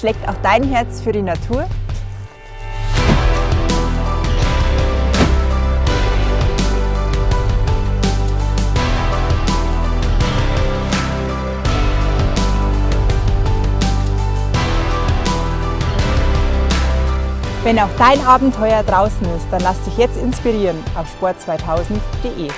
Schlägt auch dein Herz für die Natur? Wenn auch dein Abenteuer draußen ist, dann lass dich jetzt inspirieren auf sport2000.de.